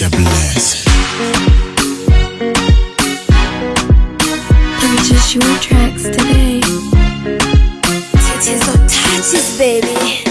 such Bless. Purchase your tracks today. Titties or touches, baby.